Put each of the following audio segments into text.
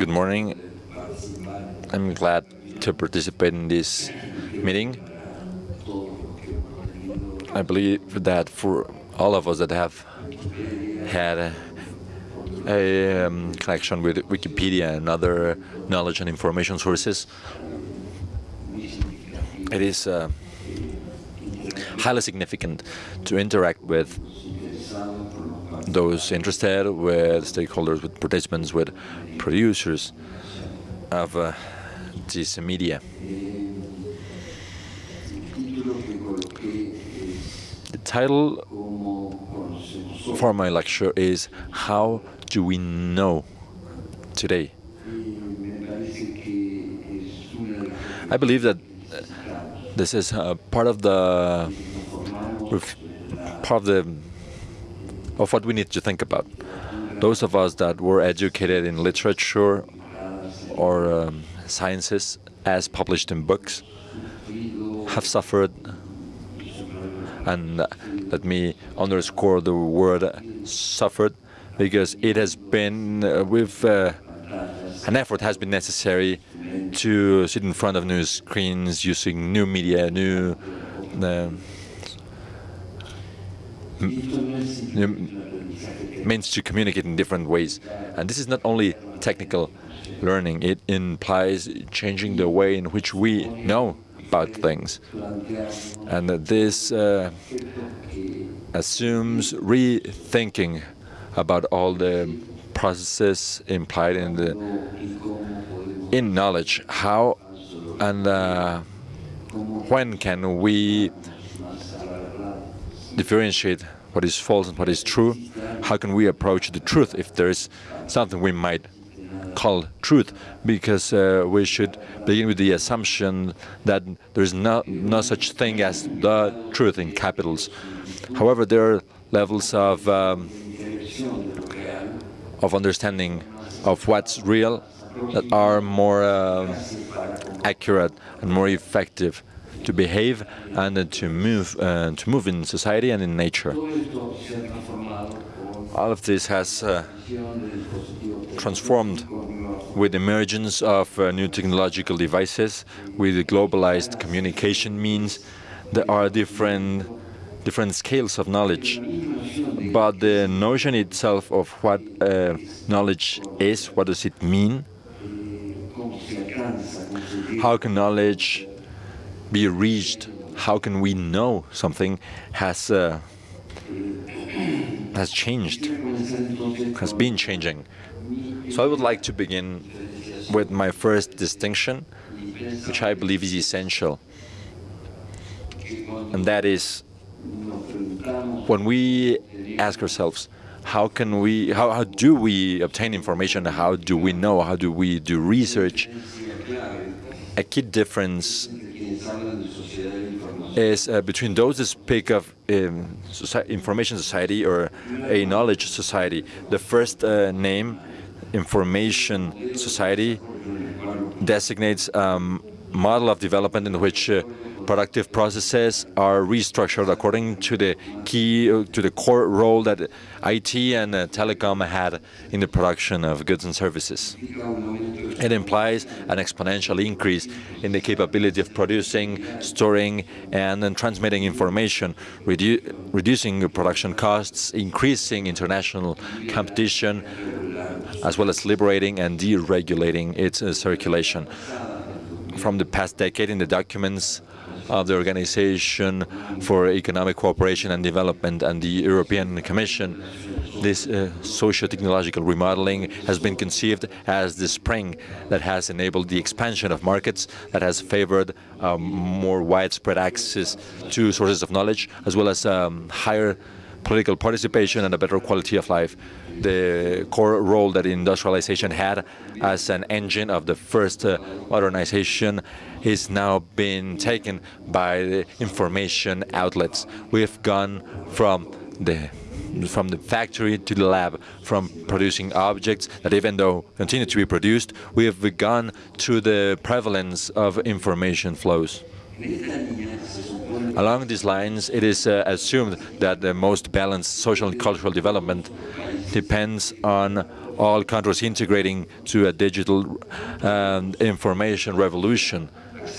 Good morning. I'm glad to participate in this meeting. I believe that for all of us that have had a, um, connection with Wikipedia and other knowledge and information sources, it is uh, highly significant to interact with those interested, with stakeholders, with participants, with producers of uh, this media. The title for my lecture is How Do We Know Today? I believe that this is uh, part of the part of the of what we need to think about. Those of us that were educated in literature or um, sciences as published in books have suffered and let me underscore the word suffered because it has been uh, with uh, an effort has been necessary to sit in front of new screens using new media, new, uh, new means to communicate in different ways. And this is not only technical learning, it implies changing the way in which we know about things. And this uh, assumes rethinking about all the processes implied in the in knowledge. How and uh, when can we differentiate what is false and what is true? How can we approach the truth if there is something we might call truth? Because uh, we should begin with the assumption that there is no, no such thing as the truth in capitals. However, there are levels of um, of understanding of what's real that are more uh, accurate and more effective to behave and to move uh, to move in society and in nature. All of this has uh, transformed with the emergence of uh, new technological devices, with globalized communication means. There are different different scales of knowledge, but the notion itself of what uh, knowledge is, what does it mean? How can knowledge be reached? How can we know something has uh, has changed, has been changing? So I would like to begin with my first distinction, which I believe is essential, and that is when we ask ourselves, how can we, how, how do we obtain information, how do we know, how do we do research, a key difference is uh, between those that speak of um, information society or a knowledge society. The first uh, name, information society, designates a um, model of development in which uh, productive processes are restructured according to the key, uh, to the core role that IT and uh, telecom had in the production of goods and services. It implies an exponential increase in the capability of producing, storing, and then transmitting information, redu reducing production costs, increasing international competition, as well as liberating and deregulating its uh, circulation. From the past decade in the documents of the Organization for Economic Cooperation and Development and the European Commission, this uh, socio-technological remodeling has been conceived as the spring that has enabled the expansion of markets, that has favored um, more widespread access to sources of knowledge, as well as um, higher political participation and a better quality of life. The core role that industrialization had as an engine of the first uh, modernization is now being taken by the information outlets. We've gone from the from the factory to the lab, from producing objects that even though continue to be produced, we have begun to the prevalence of information flows. Along these lines, it is uh, assumed that the most balanced social and cultural development depends on all countries integrating to a digital um, information revolution.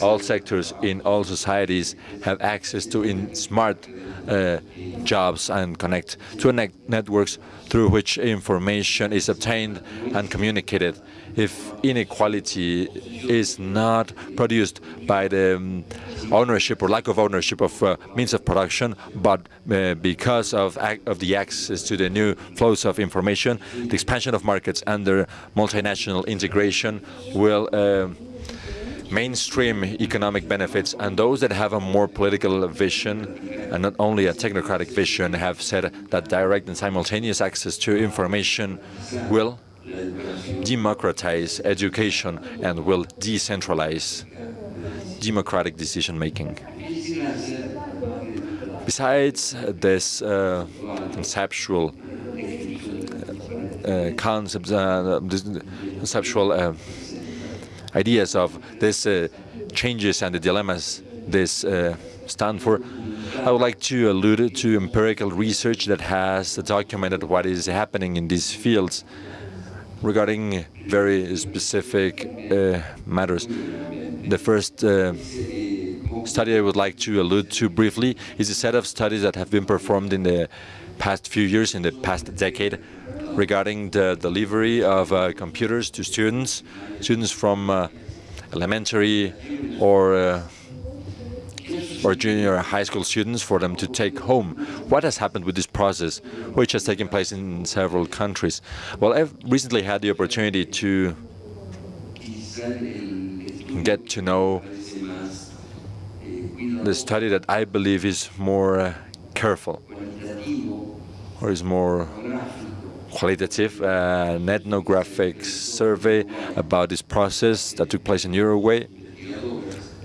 All sectors in all societies have access to smart uh, jobs and connect to ne networks through which information is obtained and communicated. If inequality is not produced by the um, ownership or lack of ownership of uh, means of production, but uh, because of, of the access to the new flows of information, the expansion of markets and their multinational integration will uh, mainstream economic benefits and those that have a more political vision and not only a technocratic vision have said that direct and simultaneous access to information will democratize education and will decentralize democratic decision-making. Besides this uh, conceptual uh, concepts, uh, conceptual uh, ideas of these uh, changes and the dilemmas this uh, stand for, I would like to allude to empirical research that has documented what is happening in these fields regarding very specific uh, matters. The first uh, study I would like to allude to briefly is a set of studies that have been performed in the past few years, in the past decade, regarding the delivery of uh, computers to students, students from uh, elementary or uh, or junior high school students for them to take home. What has happened with this process, which has taken place in several countries? Well, I've recently had the opportunity to get to know the study that I believe is more uh, careful or is more qualitative, uh, an ethnographic survey about this process that took place in Uruguay.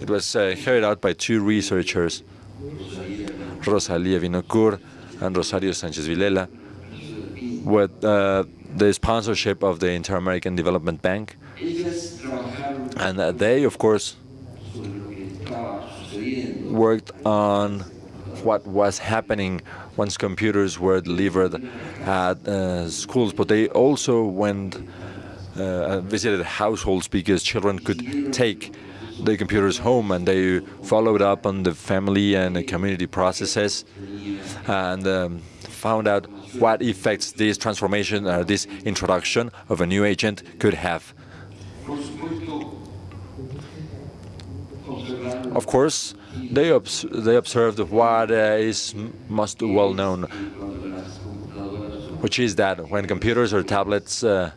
It was uh, carried out by two researchers, Rosalia Winocur and Rosario Sanchez Vilela, with uh, the sponsorship of the Inter-American Development Bank. And uh, they, of course, worked on what was happening once computers were delivered at uh, schools, but they also went uh, visited households because children could take the computers home and they followed up on the family and the community processes and um, found out what effects this transformation or uh, this introduction of a new agent could have. Of course, they, obs they observed what uh, is most well known, which is that when computers or tablets uh,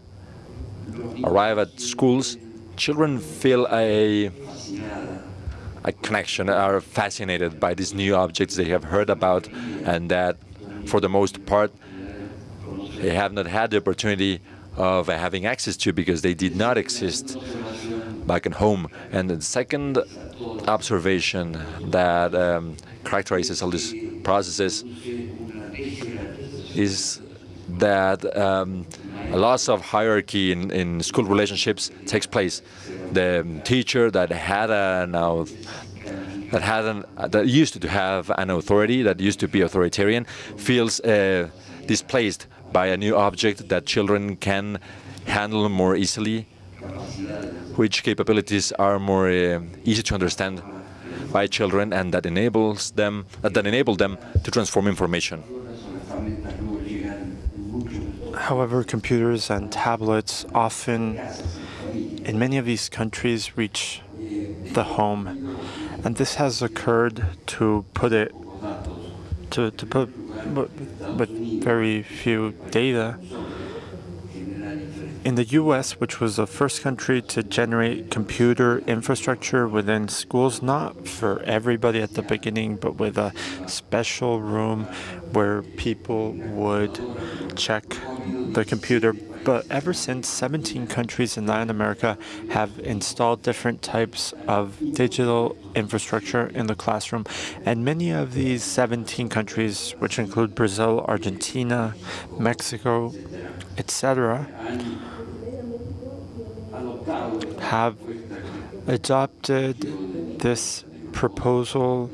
arrive at schools, children feel a, a connection, are fascinated by these new objects they have heard about, and that, for the most part, they have not had the opportunity of having access to because they did not exist back at home. And the second observation that um, characterizes all these processes is that um, a loss of hierarchy in, in school relationships takes place. The teacher that had an that had an, that used to have an authority, that used to be authoritarian, feels uh, displaced by a new object that children can handle more easily which capabilities are more uh, easy to understand by children and that enables them uh, that enable them to transform information. However, computers and tablets often, in many of these countries, reach the home, and this has occurred to put it to to put with very few data. In the US, which was the first country to generate computer infrastructure within schools, not for everybody at the beginning, but with a special room where people would check the computer. But ever since, 17 countries in Latin America have installed different types of digital infrastructure in the classroom. And many of these 17 countries, which include Brazil, Argentina, Mexico, etc., have adopted this proposal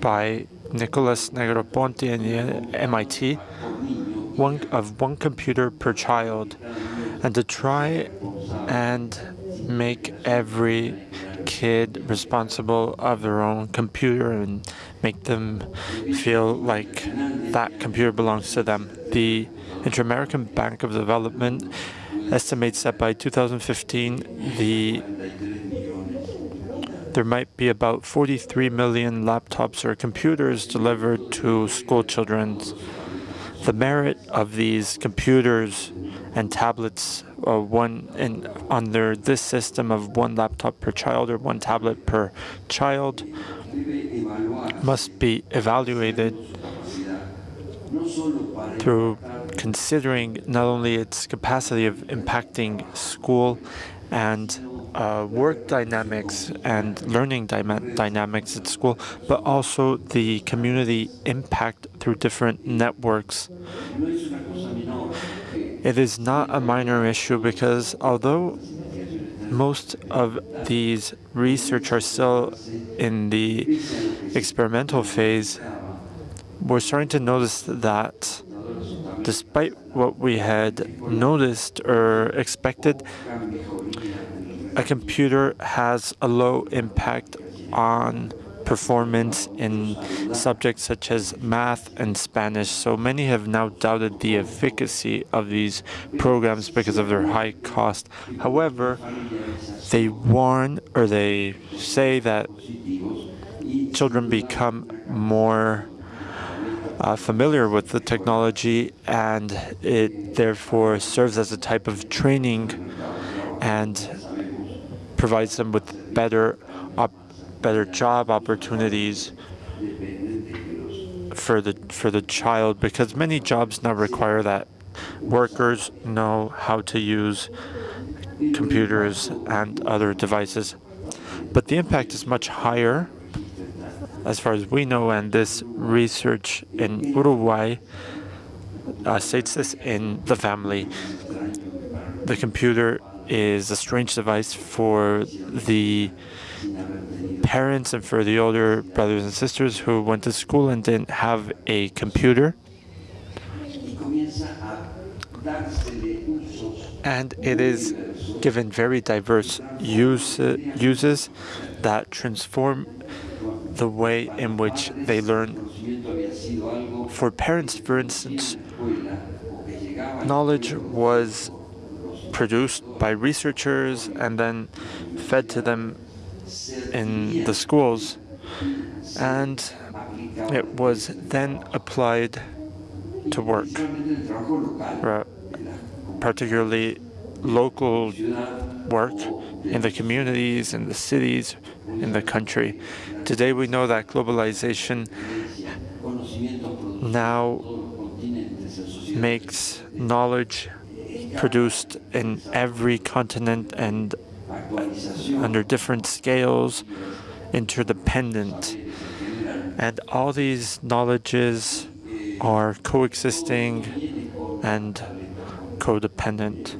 by Nicholas Negroponte and the MIT, one of one computer per child, and to try and make every kid responsible of their own computer and make them feel like that computer belongs to them. The Inter-American Bank of Development estimates that by 2015, the there might be about 43 million laptops or computers delivered to school children. The merit of these computers and tablets uh, one in under this system of one laptop per child or one tablet per child must be evaluated through considering not only its capacity of impacting school and uh, work dynamics and learning dynamics at school, but also the community impact through different networks. It is not a minor issue because although most of these research are still in the experimental phase, we're starting to notice that despite what we had noticed or expected, a computer has a low impact on performance in subjects such as math and Spanish. So many have now doubted the efficacy of these programs because of their high cost. However, they warn or they say that children become more uh, familiar with the technology and it therefore serves as a type of training and provides them with better better job opportunities for the for the child because many jobs now require that workers know how to use computers and other devices. But the impact is much higher as far as we know, and this research in Uruguay uh, states this in the family. The computer is a strange device for the parents and for the older brothers and sisters who went to school and didn't have a computer. And it is given very diverse use, uses that transform the way in which they learn. For parents, for instance, knowledge was produced by researchers and then fed to them in the schools and it was then applied to work, particularly local work in the communities, in the cities, in the country. Today we know that globalization now makes knowledge produced in every continent and under different scales, interdependent. And all these knowledges are coexisting and codependent.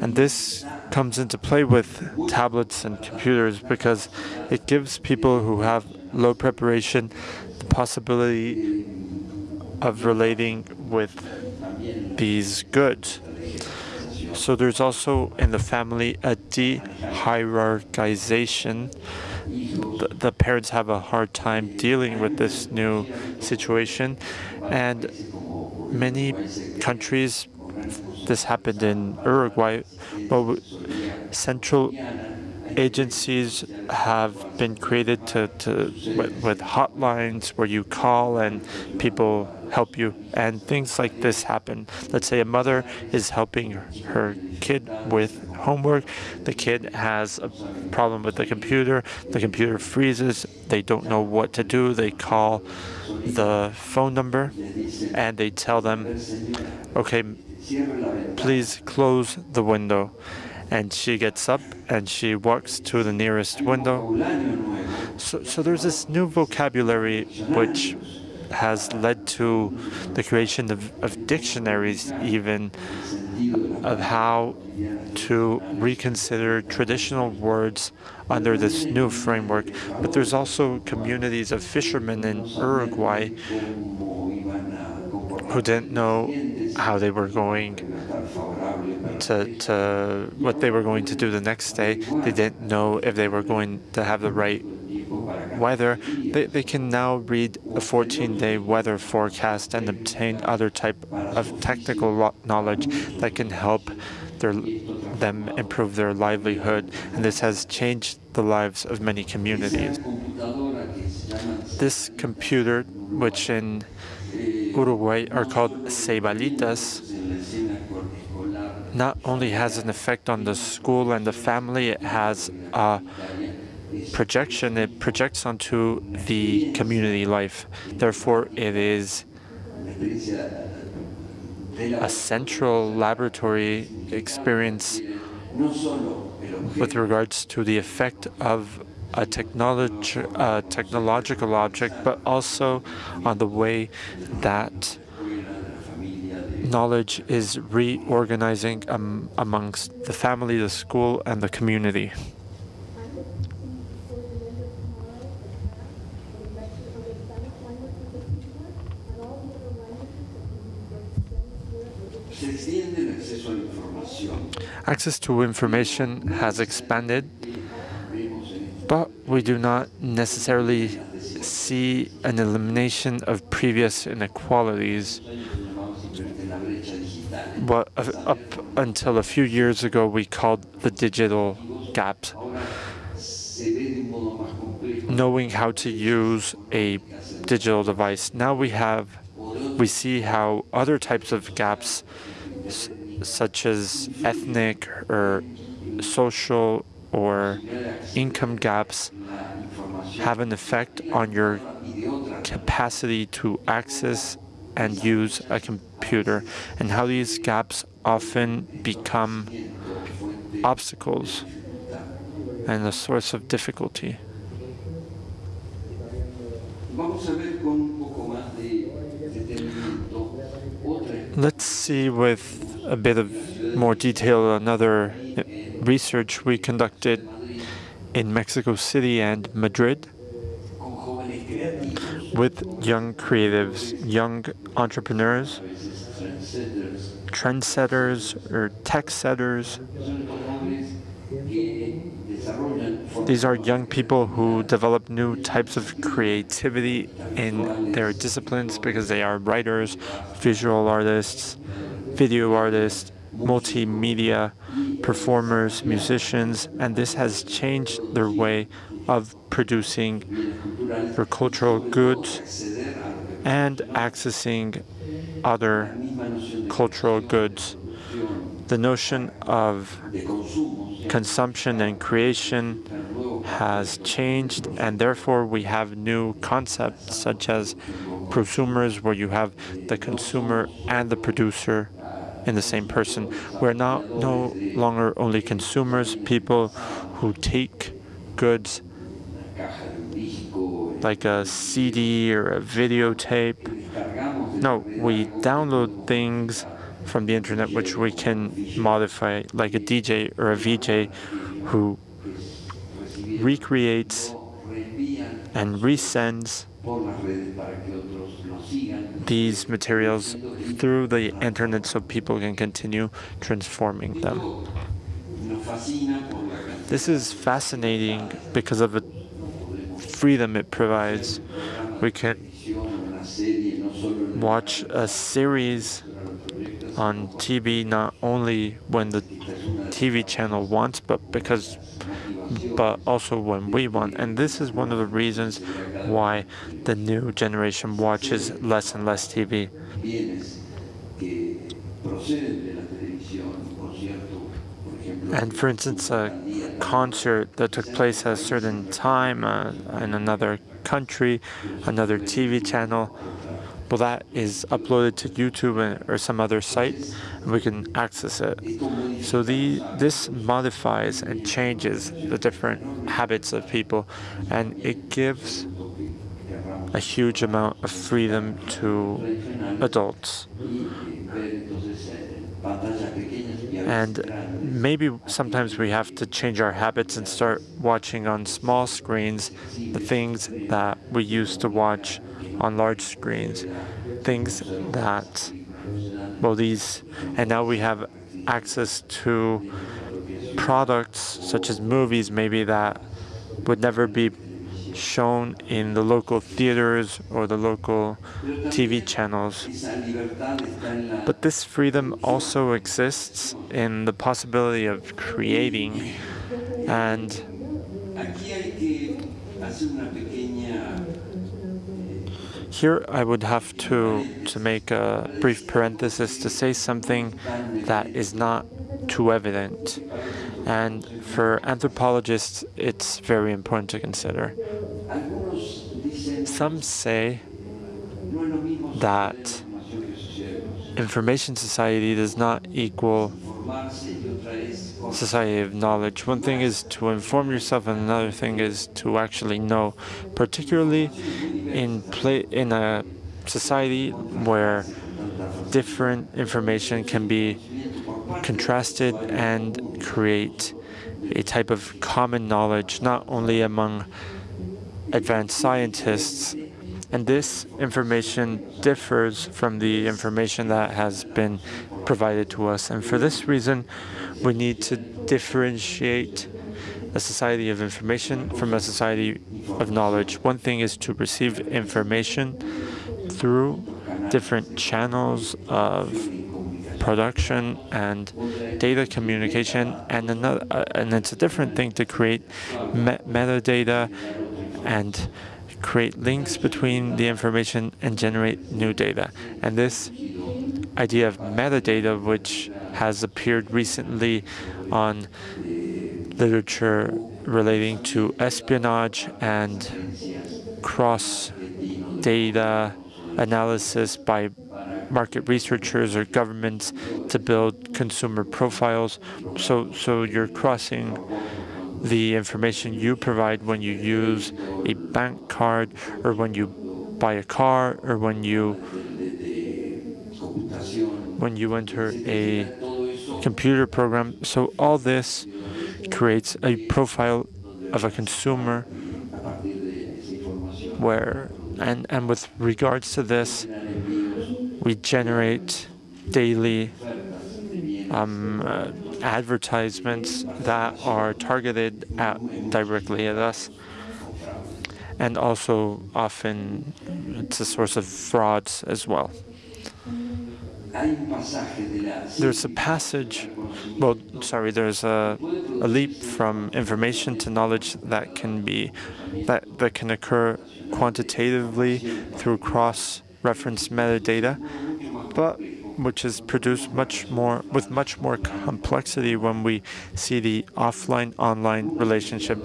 And this comes into play with tablets and computers because it gives people who have low preparation the possibility of relating with these goods. So there's also in the family a de-hierarchization. The, the parents have a hard time dealing with this new situation. And many countries, this happened in Uruguay, but central agencies have been created to, to with, with, hotlines where you call and people help you and things like this happen. Let's say a mother is helping her kid with homework. The kid has a problem with the computer. The computer freezes. They don't know what to do. They call the phone number and they tell them, okay, please close the window and she gets up and she walks to the nearest window. So, so there's this new vocabulary which has led to the creation of, of dictionaries even of how to reconsider traditional words under this new framework. But there's also communities of fishermen in Uruguay who didn't know how they were going to, to what they were going to do the next day. They didn't know if they were going to have the right weather. They, they can now read a 14-day weather forecast and obtain other type of technical knowledge that can help their, them improve their livelihood. And this has changed the lives of many communities. This computer, which in Uruguay are called ceibalitas, not only has an effect on the school and the family, it has a projection, it projects onto the community life. Therefore, it is a central laboratory experience with regards to the effect of a technology, a technological object, but also on the way that knowledge is reorganizing um, amongst the family, the school, and the community. Access to information has expanded, but we do not necessarily see an elimination of previous inequalities. What up until a few years ago we called the digital gap. Knowing how to use a digital device. Now we have, we see how other types of gaps such as ethnic or social or income gaps have an effect on your capacity to access and use a computer and how these gaps often become obstacles and a source of difficulty. Let's see with a bit of more detail another research we conducted in Mexico City and Madrid with young creatives, young entrepreneurs, trendsetters or tech setters. These are young people who develop new types of creativity in their disciplines because they are writers, visual artists, video artists, multimedia performers, musicians, and this has changed their way of producing their cultural goods and accessing other cultural goods. The notion of consumption and creation has changed, and therefore we have new concepts such as prosumers, where you have the consumer and the producer in the same person. We're now no longer only consumers, people who take goods like a CD or a videotape. No, we download things from the internet which we can modify, like a DJ or a VJ who recreates and resends these materials through the internet so people can continue transforming them. This is fascinating because of the freedom it provides. We can watch a series on TV not only when the TV channel wants, but because but also when we want. And this is one of the reasons why the new generation watches less and less TV. And for instance, a concert that took place at a certain time uh, in another country, another TV channel, well, that is uploaded to YouTube or some other site, and we can access it. So the this modifies and changes the different habits of people, and it gives a huge amount of freedom to adults. And maybe sometimes we have to change our habits and start watching on small screens the things that we used to watch on large screens. things that, well, these, and now we have access to products such as movies maybe that would never be shown in the local theaters or the local TV channels. But this freedom also exists in the possibility of creating and here I would have to, to make a brief parenthesis to say something that is not too evident. And for anthropologists, it's very important to consider. Some say that information society does not equal society of knowledge. One thing is to inform yourself, and another thing is to actually know, particularly in play in a society where different information can be contrasted and create a type of common knowledge, not only among advanced scientists. And this information differs from the information that has been provided to us. And for this reason, we need to differentiate a society of information from a society of knowledge. One thing is to receive information through different channels of production and data communication, and another, uh, and it's a different thing to create me metadata and create links between the information and generate new data. And this idea of metadata, which has appeared recently on literature relating to espionage and cross data analysis by market researchers or governments to build consumer profiles. So, so you're crossing the information you provide when you use a bank card or when you buy a car or when you when you enter a computer program. So all this creates a profile of a consumer where and and with regards to this we generate daily um, uh, advertisements that are targeted at directly at us and also often it's a source of frauds as well. There's a passage, well, sorry, there's a, a leap from information to knowledge that can be, that, that can occur quantitatively through cross-reference metadata, but which is produced much more with much more complexity when we see the offline-online relationship.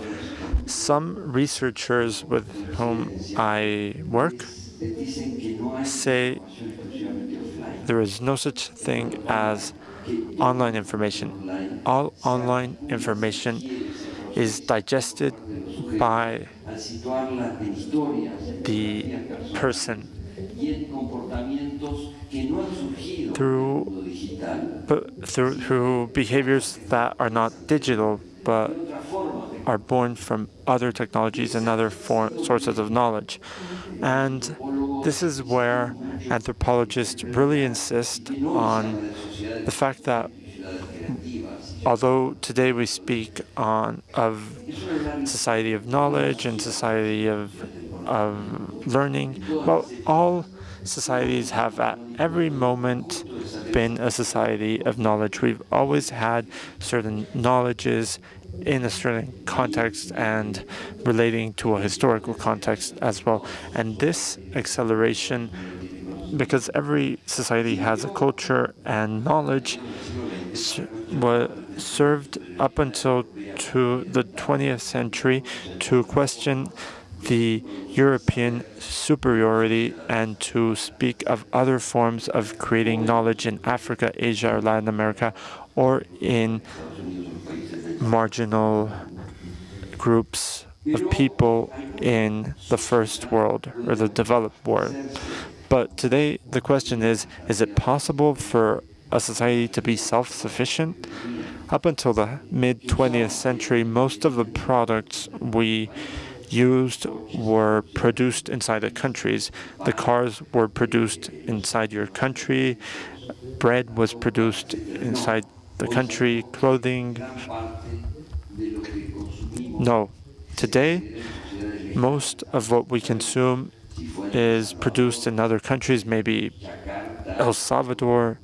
Some researchers with whom I work say there is no such thing as online information. All online information is digested by the person through, through, through behaviors that are not digital, but are born from other technologies and other sources of knowledge. And this is where anthropologists really insist on the fact that although today we speak on of society of knowledge and society of of learning, well, all societies have at every moment been a society of knowledge. We've always had certain knowledges in a certain context and relating to a historical context as well. And this acceleration, because every society has a culture and knowledge, was served up until to the 20th century to question the European superiority and to speak of other forms of creating knowledge in Africa, Asia, or Latin America, or in marginal groups of people in the first world or the developed world. But today the question is, is it possible for a society to be self-sufficient? Up until the mid-20th century, most of the products we used were produced inside the countries. The cars were produced inside your country. Bread was produced inside the country. Clothing. No. Today, most of what we consume is produced in other countries, maybe El Salvador,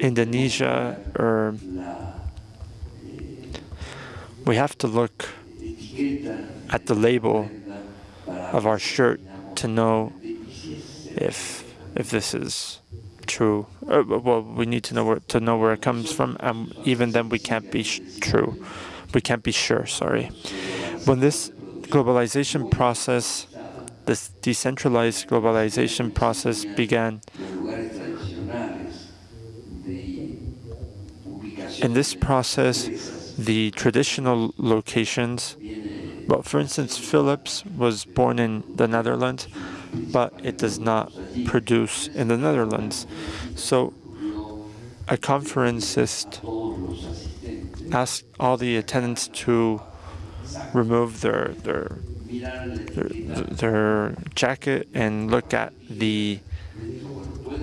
Indonesia, or we have to look at the label of our shirt to know if if this is true. Uh, well, we need to know where to know where it comes from, and even then, we can't be true. We can't be sure. Sorry. When this globalization process, this decentralized globalization process began. In this process, the traditional locations, well, for instance, Philips was born in the Netherlands, but it does not produce in the Netherlands. So a conferencist asked all the attendants to remove their their their, their jacket and look at the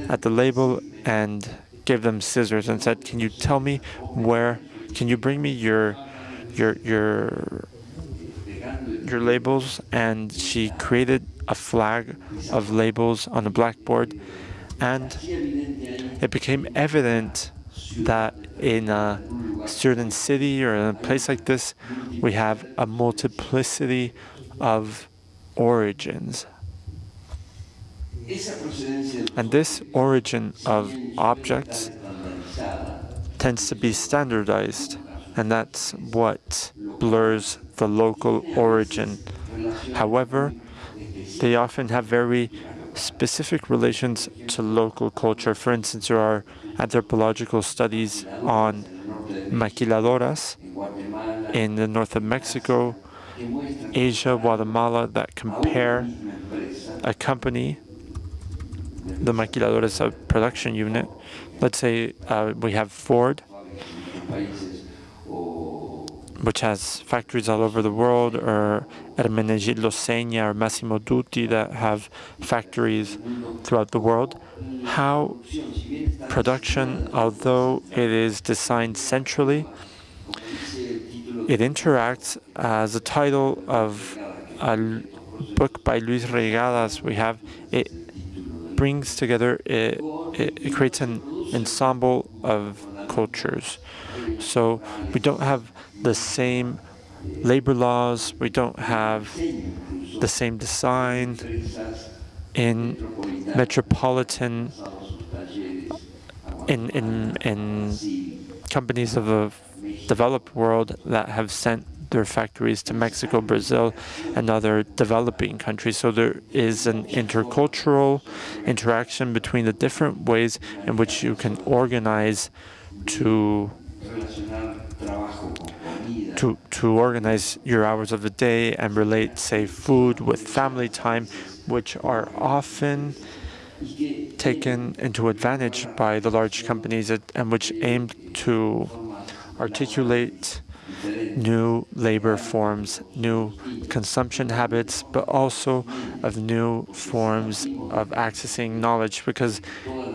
at the label and gave them scissors and said, "Can you tell me where can you bring me your your your your labels and she created a flag of labels on a blackboard and it became evident that in a certain city or a place like this we have a multiplicity of origins. And this origin of objects tends to be standardized, and that's what blurs the local origin. However, they often have very specific relations to local culture. For instance, there are anthropological studies on maquiladoras in the north of Mexico, Asia, Guatemala that compare a company, the maquiladoras a production unit, let's say uh, we have Ford, which has factories all over the world, or Ermenegildo Zegna or Massimo Dutti that have factories throughout the world. How production, although it is designed centrally, it interacts as a title of a book by Luis Reygadas we have. It brings together, it, it, it creates an ensemble of cultures. So we don't have the same labor laws, we don't have the same design in metropolitan in in in companies of the developed world that have sent their factories to Mexico, Brazil, and other developing countries. So there is an intercultural interaction between the different ways in which you can organize to to to organize your hours of the day and relate, say, food with family time, which are often taken into advantage by the large companies and which aim to articulate new labor forms, new consumption habits, but also of new forms of accessing knowledge. Because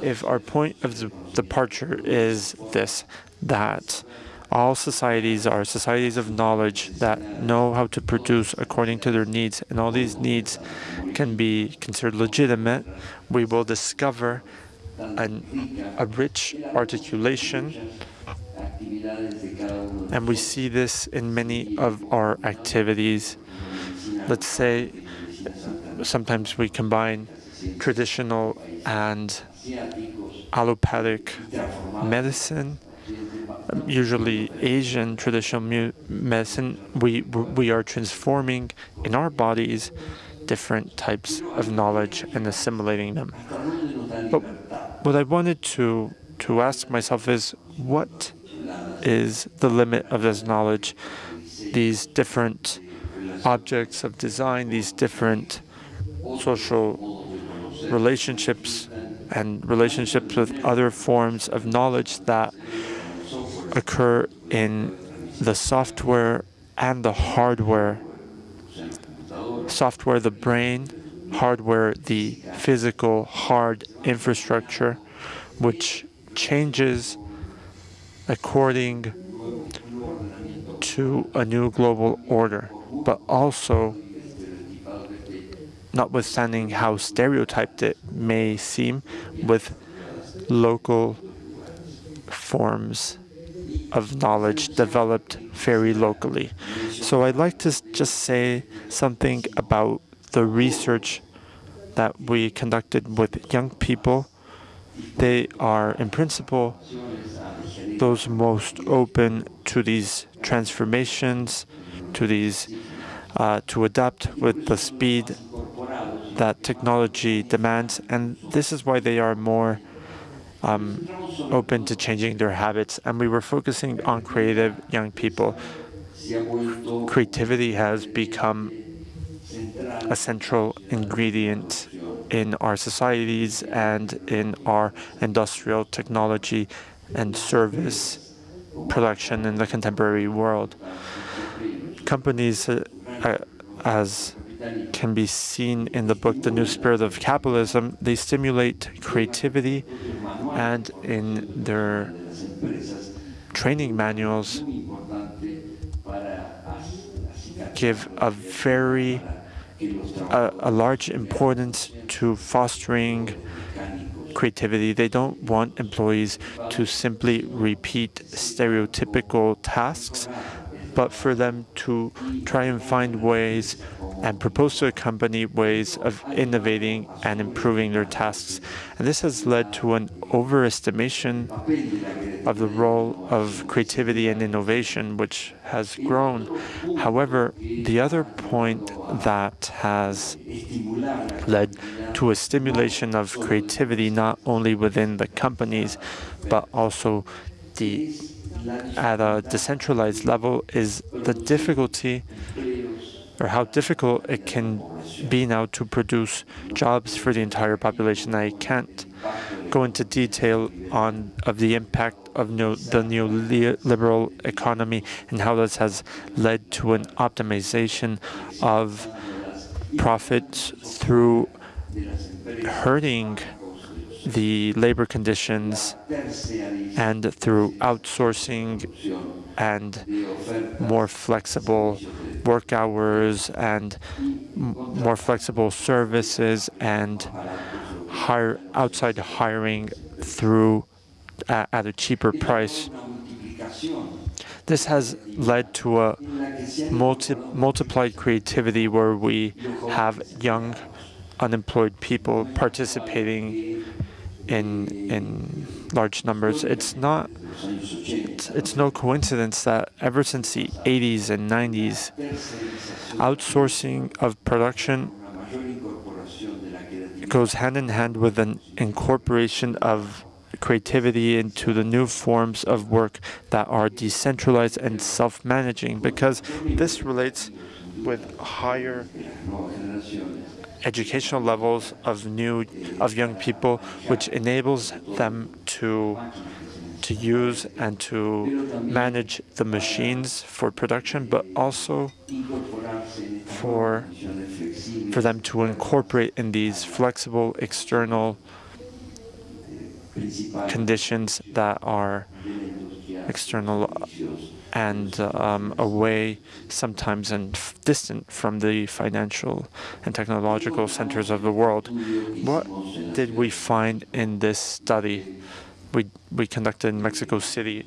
if our point of departure is this, that all societies are societies of knowledge that know how to produce according to their needs, and all these needs can be considered legitimate, we will discover an, a rich articulation and we see this in many of our activities. Let's say sometimes we combine traditional and allopathic medicine, usually Asian traditional medicine. We, we are transforming in our bodies different types of knowledge and assimilating them. But what I wanted to to ask myself is what is the limit of this knowledge. These different objects of design, these different social relationships and relationships with other forms of knowledge that occur in the software and the hardware. Software, the brain, hardware, the physical hard infrastructure, which changes according to a new global order, but also notwithstanding how stereotyped it may seem, with local forms of knowledge developed very locally. So I'd like to just say something about the research that we conducted with young people. They are, in principle, those most open to these transformations, to these, uh, to adapt with the speed that technology demands, and this is why they are more um, open to changing their habits. And we were focusing on creative young people. Creativity has become a central ingredient in our societies and in our industrial technology and service production in the contemporary world. Companies, uh, as can be seen in the book The New Spirit of Capitalism, they stimulate creativity and in their training manuals give a very a, a large importance to fostering creativity. They don't want employees to simply repeat stereotypical tasks, but for them to try and find ways and propose to a company ways of innovating and improving their tasks. And this has led to an overestimation of the role of creativity and innovation, which has grown. However, the other point that has led to a stimulation of creativity not only within the companies, but also the at a decentralized level is the difficulty or how difficult it can be now to produce jobs for the entire population. I can't go into detail on of the impact of the neoliberal economy and how this has led to an optimization of profits through hurting the labor conditions and through outsourcing and more flexible work hours and more flexible services and hire outside hiring through uh, at a cheaper price. This has led to a multi multiplied creativity where we have young unemployed people participating in in large numbers. It's not it's, it's no coincidence that ever since the 80s and 90s, outsourcing of production goes hand in hand with an incorporation of creativity into the new forms of work that are decentralized and self-managing because this relates with higher educational levels of new of young people, which enables them to to use and to manage the machines for production, but also for for them to incorporate in these flexible external conditions that are external and um, away sometimes and distant from the financial and technological centers of the world. What did we find in this study we, we conducted in Mexico City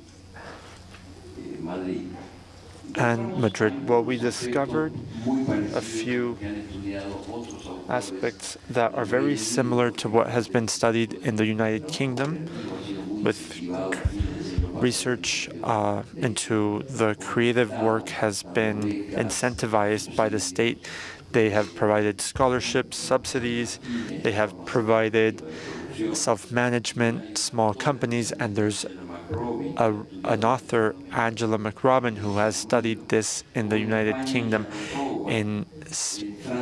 and Madrid? Well, we discovered a few aspects that are very similar to what has been studied in the United Kingdom with research uh, into the creative work has been incentivized by the state. They have provided scholarships, subsidies, they have provided self-management, small companies, and there's a, an author, Angela McRobbie, who has studied this in the United Kingdom, in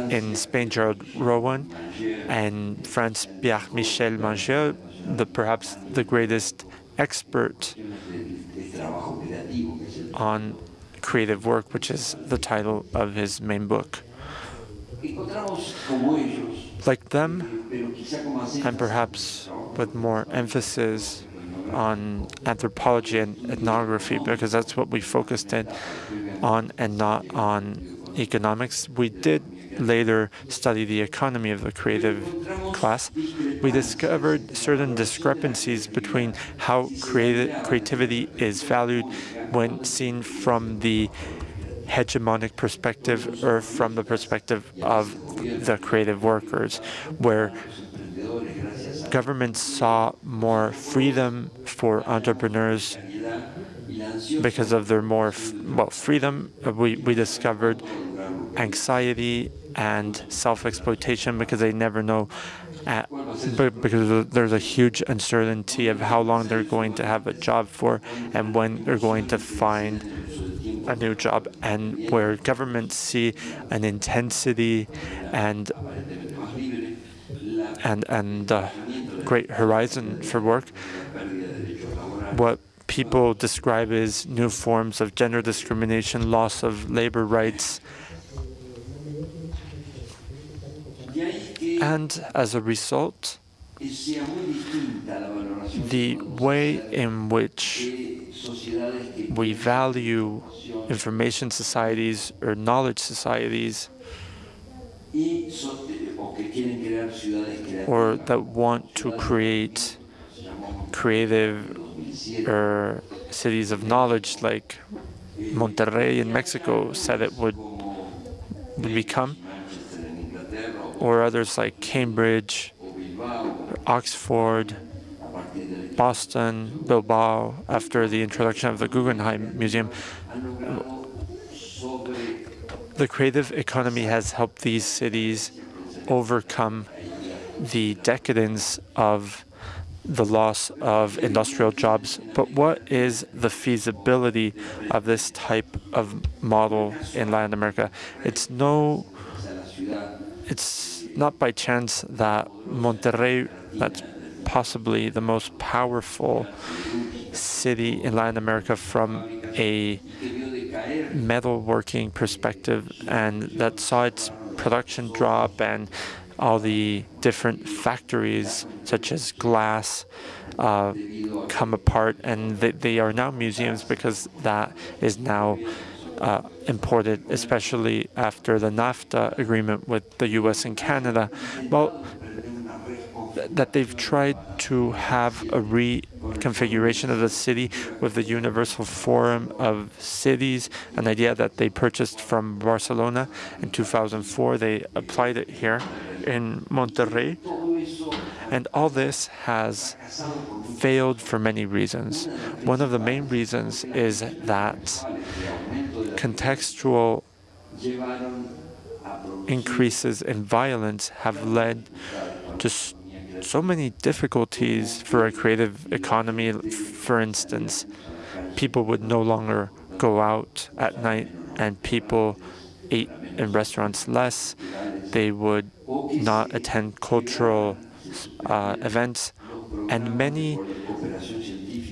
in Spain, Jaron Rowan, and France, Pierre Michel Menger, the perhaps the greatest expert on creative work, which is the title of his main book. Like them, and perhaps with more emphasis on anthropology and ethnography, because that's what we focused in on and not on economics. We did later study the economy of the creative class, we discovered certain discrepancies between how creativity is valued when seen from the hegemonic perspective or from the perspective of the creative workers, where governments saw more freedom for entrepreneurs because of their more well freedom. We, we discovered anxiety and self-exploitation because they never know at, because there's a huge uncertainty of how long they're going to have a job for and when they're going to find a new job and where governments see an intensity and and and uh, great horizon for work. What people describe as new forms of gender discrimination loss of labor rights And as a result, the way in which we value information societies or knowledge societies or that want to create creative or cities of knowledge like Monterrey in Mexico said it would, would become or others like Cambridge, Oxford, Boston, Bilbao, after the introduction of the Guggenheim Museum. The creative economy has helped these cities overcome the decadence of the loss of industrial jobs. But what is the feasibility of this type of model in Latin America? It's no it's not by chance that Monterrey, that's possibly the most powerful city in Latin America from a metalworking perspective, and that saw its production drop and all the different factories, such as glass, uh, come apart, and they, they are now museums because that is now uh, imported, especially after the NAFTA agreement with the U.S. and Canada. Well, that they've tried to have a reconfiguration of the city with the Universal Forum of Cities, an idea that they purchased from Barcelona in 2004. They applied it here in Monterrey. And all this has failed for many reasons. One of the main reasons is that contextual increases in violence have led to so many difficulties for a creative economy. For instance, people would no longer go out at night and people ate in restaurants less. They would not attend cultural uh, events. And many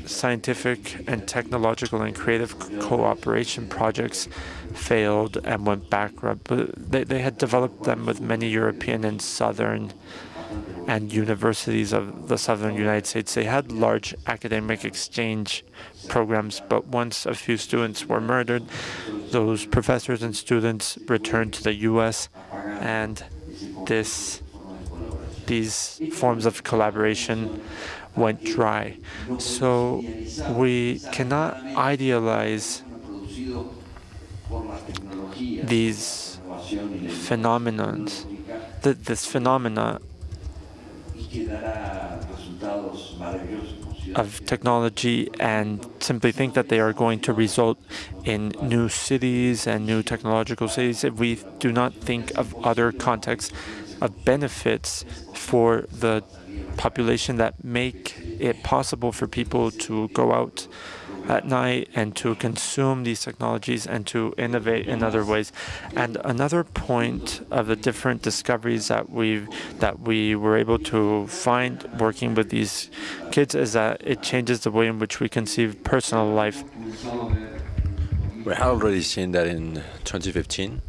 scientific and technological and creative cooperation projects failed and went bankrupt. But they, they had developed them with many European and Southern and universities of the Southern United States. They had large academic exchange programs, but once a few students were murdered, those professors and students returned to the U.S. and this these forms of collaboration went dry. So we cannot idealize these phenomena, this phenomena of technology and simply think that they are going to result in new cities and new technological cities if we do not think of other contexts of benefits for the population that make it possible for people to go out at night and to consume these technologies and to innovate in other ways. And another point of the different discoveries that we that we were able to find working with these kids is that it changes the way in which we conceive personal life. We have already seen that in 2015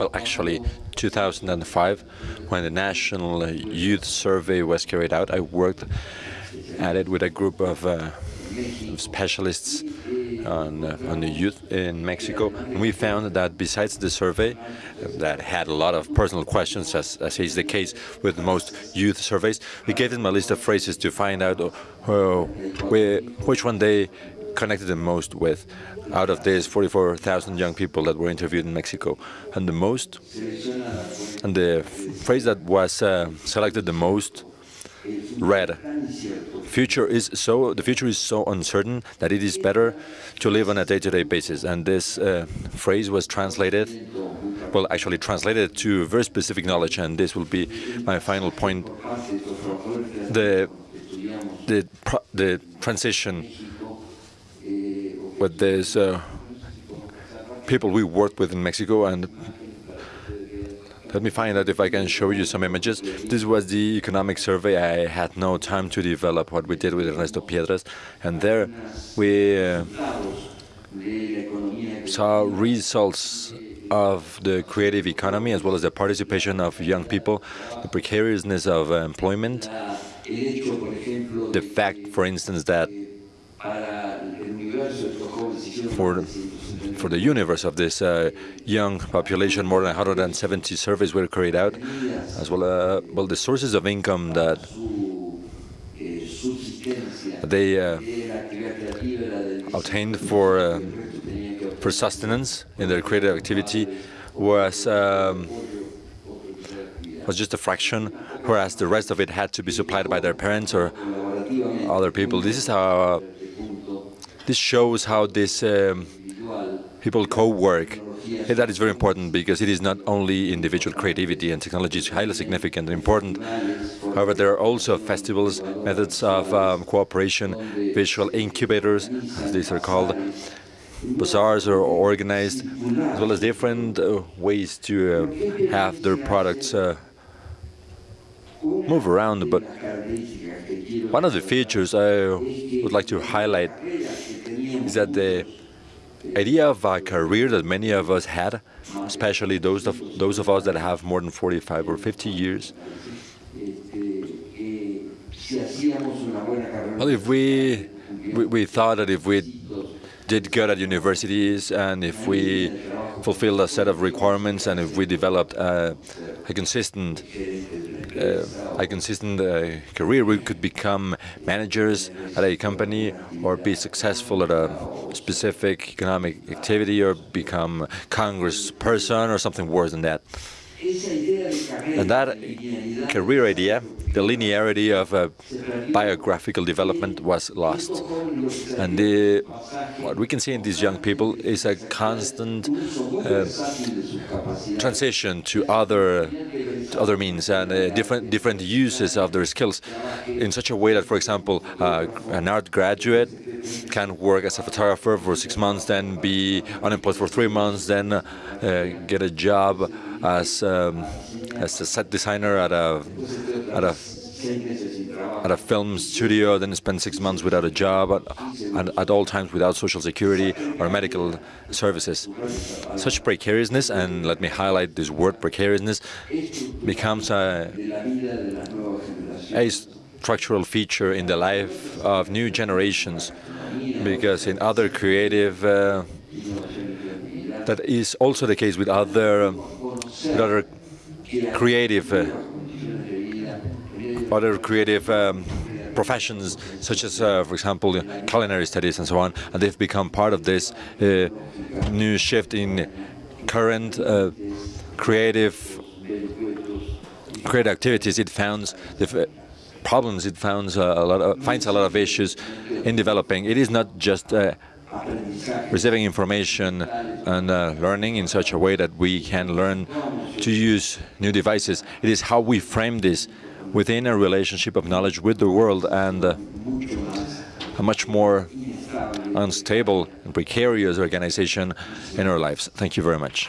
Well, actually, 2005, when the National Youth Survey was carried out, I worked at it with a group of, uh, of specialists on, uh, on the youth in Mexico. And we found that besides the survey, that had a lot of personal questions, as, as is the case with most youth surveys, we gave them a list of phrases to find out uh, which one they connected the most with out of these 44,000 young people that were interviewed in Mexico. And the most, and the phrase that was uh, selected the most read, future is so the future is so uncertain that it is better to live on a day-to-day -day basis. And this uh, phrase was translated, well, actually translated to very specific knowledge. And this will be my final point: the the the transition with these uh, people we worked with in Mexico and let me find out if I can show you some images. This was the economic survey. I had no time to develop what we did with Ernesto Piedras. And there we uh, saw results of the creative economy as well as the participation of young people, the precariousness of employment, the fact, for instance, that for for the universe of this uh, young population, more than 170 surveys were carried out, as well uh, well the sources of income that they uh, obtained for uh, for sustenance in their creative activity was um, was just a fraction, whereas the rest of it had to be supplied by their parents or other people. This is how this shows how this um, people co-work. That is very important because it is not only individual creativity and technology is highly significant and important. However, there are also festivals, methods of um, cooperation, visual incubators, as these are called. Bazaars are organized, as well as different uh, ways to uh, have their products uh, move around. But one of the features I would like to highlight is that the idea of a career that many of us had, especially those of those of us that have more than 45 or 50 years. Well, if we, we, we thought that if we did good at universities and if we fulfilled a set of requirements and if we developed a consistent uh, a consistent uh, career, we could become managers at a company or be successful at a specific economic activity or become congressperson or something worse than that. And that career idea, the linearity of uh, biographical development was lost. And the, what we can see in these young people is a constant uh, transition to other to other means and uh, different different uses of their skills in such a way that, for example, uh, an art graduate can work as a photographer for six months, then be unemployed for three months, then uh, get a job as um, as a set designer at a at a at a film studio, then spend six months without a job, and at all times without social security or medical services. Such precariousness, and let me highlight this word precariousness, becomes a, a structural feature in the life of new generations, because in other creative, uh, that is also the case with other, with other creative uh, other creative um, professions, such as, uh, for example, culinary studies and so on, and they've become part of this uh, new shift in current uh, creative creative activities. It finds the problems. It finds a lot of, finds a lot of issues in developing. It is not just uh, receiving information and uh, learning in such a way that we can learn to use new devices. It is how we frame this within a relationship of knowledge with the world and uh, a much more unstable and precarious organization in our lives. Thank you very much.